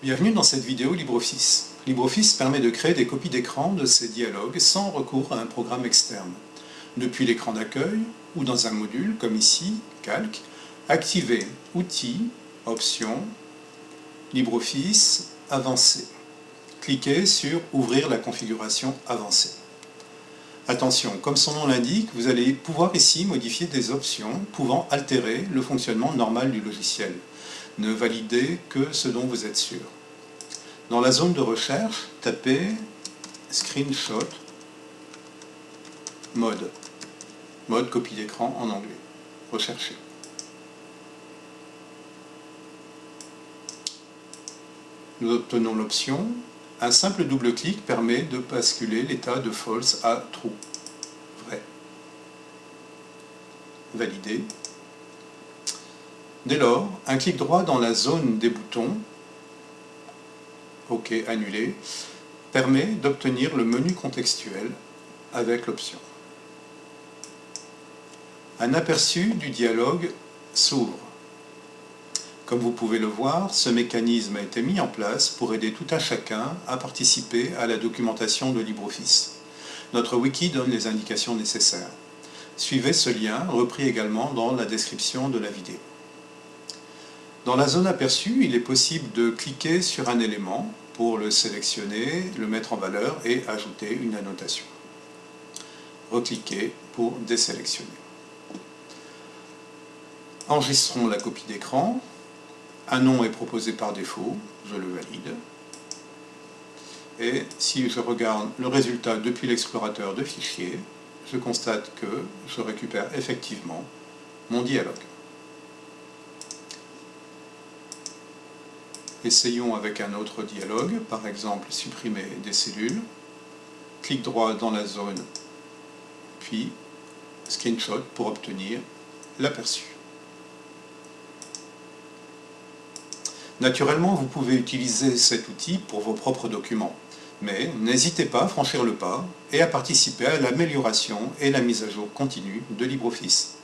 Bienvenue dans cette vidéo LibreOffice. LibreOffice permet de créer des copies d'écran de ces dialogues sans recours à un programme externe. Depuis l'écran d'accueil ou dans un module, comme ici, Calque, activez Outils, Options, LibreOffice, Avancé. Cliquez sur Ouvrir la configuration avancée. Attention, comme son nom l'indique, vous allez pouvoir ici modifier des options pouvant altérer le fonctionnement normal du logiciel. Ne validez que ce dont vous êtes sûr. Dans la zone de recherche, tapez Screenshot Mode. Mode copie d'écran en anglais. Recherchez. Nous obtenons l'option un simple double-clic permet de basculer l'état de false à true. Vrai. Valider. Dès lors, un clic droit dans la zone des boutons, OK, annulé, permet d'obtenir le menu contextuel avec l'option. Un aperçu du dialogue s'ouvre. Comme vous pouvez le voir, ce mécanisme a été mis en place pour aider tout un chacun à participer à la documentation de LibreOffice. Notre wiki donne les indications nécessaires. Suivez ce lien, repris également dans la description de la vidéo. Dans la zone aperçue, il est possible de cliquer sur un élément pour le sélectionner, le mettre en valeur et ajouter une annotation. Recliquez pour désélectionner. Enregistrons la copie d'écran un nom est proposé par défaut, je le valide. Et si je regarde le résultat depuis l'explorateur de fichiers, je constate que je récupère effectivement mon dialogue. Essayons avec un autre dialogue, par exemple supprimer des cellules. Clic droit dans la zone, puis screenshot pour obtenir l'aperçu. Naturellement, vous pouvez utiliser cet outil pour vos propres documents, mais n'hésitez pas à franchir le pas et à participer à l'amélioration et la mise à jour continue de LibreOffice.